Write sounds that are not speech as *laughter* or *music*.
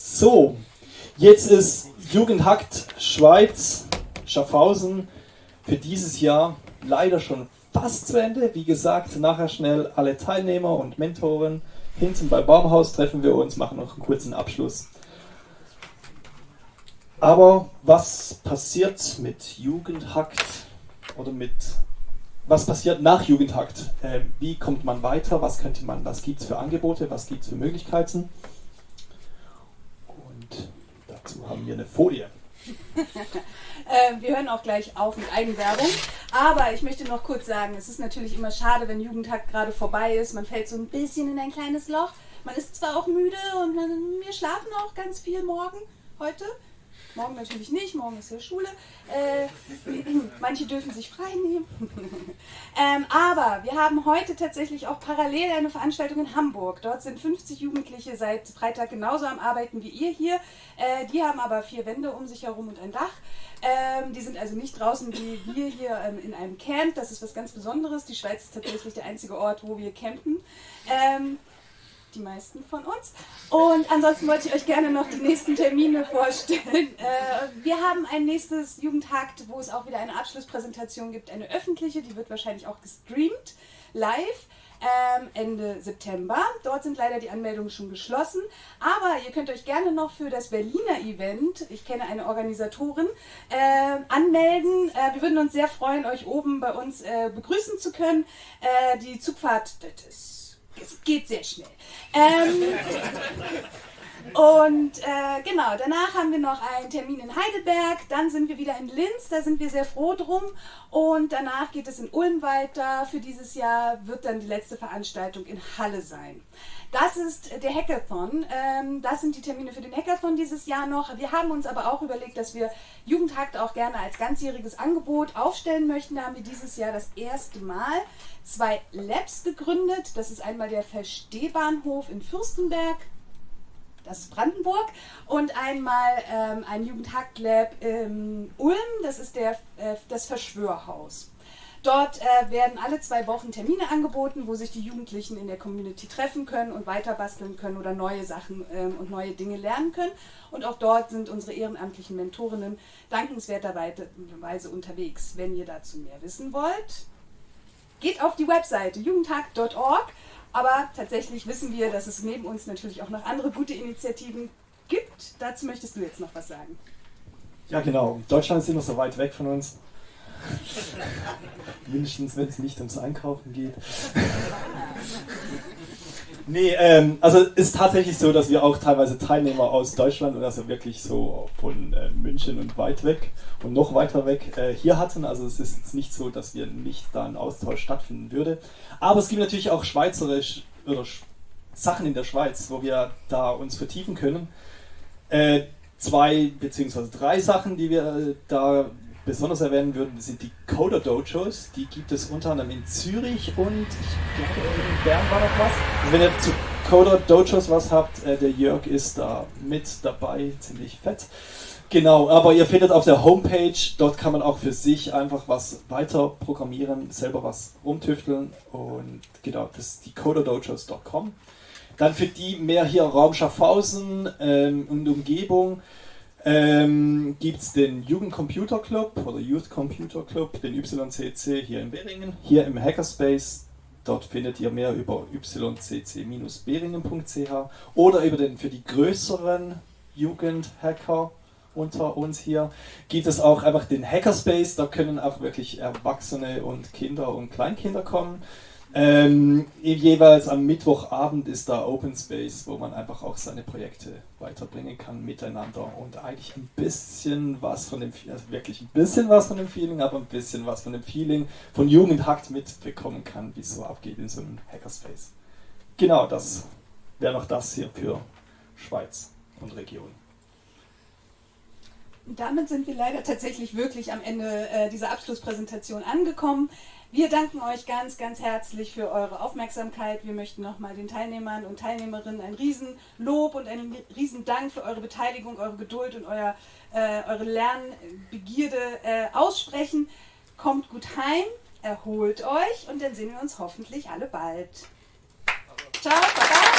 So, jetzt ist Jugendhackt Schweiz, Schaffhausen für dieses Jahr leider schon fast zu Ende. Wie gesagt, nachher schnell alle Teilnehmer und Mentoren. Hinten bei Baumhaus treffen wir uns, machen noch einen kurzen Abschluss. Aber was passiert mit Jugendhackt oder mit was passiert nach Jugendhakt? Äh, wie kommt man weiter? Was könnte man, was gibt es für Angebote? Was gibt es für Möglichkeiten? Wir eine Folie. *laughs* äh, wir hören auch gleich auf mit Eigenwerbung. Aber ich möchte noch kurz sagen, es ist natürlich immer schade, wenn Jugendhakt gerade vorbei ist. Man fällt so ein bisschen in ein kleines Loch. Man ist zwar auch müde und wir schlafen auch ganz viel morgen heute. Morgen natürlich nicht, morgen ist ja Schule. Äh, *clears throat* manche dürfen sich frei nehmen. *laughs* ähm, aber wir haben heute tatsächlich auch parallel eine Veranstaltung in Hamburg. Dort sind 50 Jugendliche seit Freitag genauso am Arbeiten wie ihr hier. Äh, die haben aber vier Wände um sich herum und ein Dach. Ähm, die sind also nicht draußen wie wir hier ähm, in einem Camp. Das ist was ganz Besonderes. Die Schweiz ist tatsächlich der einzige Ort, wo wir campen. Die meisten von uns. Und ansonsten wollte ich euch gerne noch die nächsten Termine vorstellen. *laughs* Äh, wir haben ein nächstes Jugendhakt, wo es auch wieder eine Abschlusspräsentation gibt, eine öffentliche, die wird wahrscheinlich auch gestreamt, live. Ähm, Ende September. Dort sind leider die Anmeldungen schon geschlossen. Aber ihr könnt euch gerne noch für das Berliner Event, ich kenne eine Organisatorin, äh, anmelden. Äh, wir würden uns sehr freuen, euch oben bei uns äh, begrüßen zu können. Äh, die Zugfahrt, das ist es geht sehr schnell. Ähm, und äh, genau, danach haben wir noch einen Termin in Heidelberg, dann sind wir wieder in Linz, da sind wir sehr froh drum. Und danach geht es in Ulm weiter. Für dieses Jahr wird dann die letzte Veranstaltung in Halle sein. Das ist der Hackathon. Ähm, das sind die Termine für den Hackathon dieses Jahr noch. Wir haben uns aber auch überlegt, dass wir Jugendhakt auch gerne als ganzjähriges Angebot aufstellen möchten. Da haben wir dieses Jahr das erste Mal zwei Labs gegründet. Das ist einmal der Verstehbahnhof in Fürstenberg das ist Brandenburg, und einmal ähm, ein Jugendhacklab in Ulm, das ist der, äh, das Verschwörhaus. Dort äh, werden alle zwei Wochen Termine angeboten, wo sich die Jugendlichen in der Community treffen können und weiter basteln können oder neue Sachen ähm, und neue Dinge lernen können. Und auch dort sind unsere ehrenamtlichen Mentorinnen dankenswerterweise unterwegs. Wenn ihr dazu mehr wissen wollt, geht auf die Webseite jugendhack.org aber tatsächlich wissen wir, dass es neben uns natürlich auch noch andere gute Initiativen gibt. Dazu möchtest du jetzt noch was sagen. Ja, genau. Deutschland ist immer so weit weg von uns. *laughs* Mindestens, wenn es nicht ums Einkaufen geht. *laughs* Nee, ähm, also es ist tatsächlich so, dass wir auch teilweise Teilnehmer aus Deutschland und also wirklich so von äh, München und weit weg und noch weiter weg äh, hier hatten. Also es ist jetzt nicht so, dass wir nicht da ein Austausch stattfinden würde. Aber es gibt natürlich auch schweizerisch oder Sachen in der Schweiz, wo wir da uns vertiefen können. Äh, zwei beziehungsweise drei Sachen, die wir äh, da besonders erwähnen würden, sind die Coder Dojos. Die gibt es unter anderem in Zürich und ich glaube in Bern war noch was. Also wenn ihr zu Coder Dojos was habt, äh, der Jörg ist da mit dabei, ziemlich fett. Genau, aber ihr findet auf der Homepage, dort kann man auch für sich einfach was weiter programmieren, selber was rumtüfteln und genau, das ist die coderdojos.com. Dann für die mehr hier Raum Schaffhausen ähm, und Umgebung, ähm, gibt es den Jugendcomputer Club oder Youth Computer Club, den YCC hier in Beringen, hier im Hackerspace. Dort findet ihr mehr über ycc-beringen.ch oder über den für die größeren Jugendhacker unter uns hier gibt es auch einfach den Hackerspace. Da können auch wirklich Erwachsene und Kinder und Kleinkinder kommen. Ähm, jeweils am Mittwochabend ist da Open Space, wo man einfach auch seine Projekte weiterbringen kann miteinander und eigentlich ein bisschen was von dem, also wirklich ein bisschen was von dem Feeling, aber ein bisschen was von dem Feeling von Jugendhackt mitbekommen kann, wie es so abgeht in so einem Hackerspace. Genau, das wäre noch das hier für Schweiz und Region. Damit sind wir leider tatsächlich wirklich am Ende äh, dieser Abschlusspräsentation angekommen. Wir danken euch ganz, ganz herzlich für eure Aufmerksamkeit. Wir möchten nochmal den Teilnehmern und Teilnehmerinnen ein Riesenlob und einen Riesendank für eure Beteiligung, eure Geduld und euer, äh, eure Lernbegierde äh, aussprechen. Kommt gut heim, erholt euch und dann sehen wir uns hoffentlich alle bald. Ciao, baba.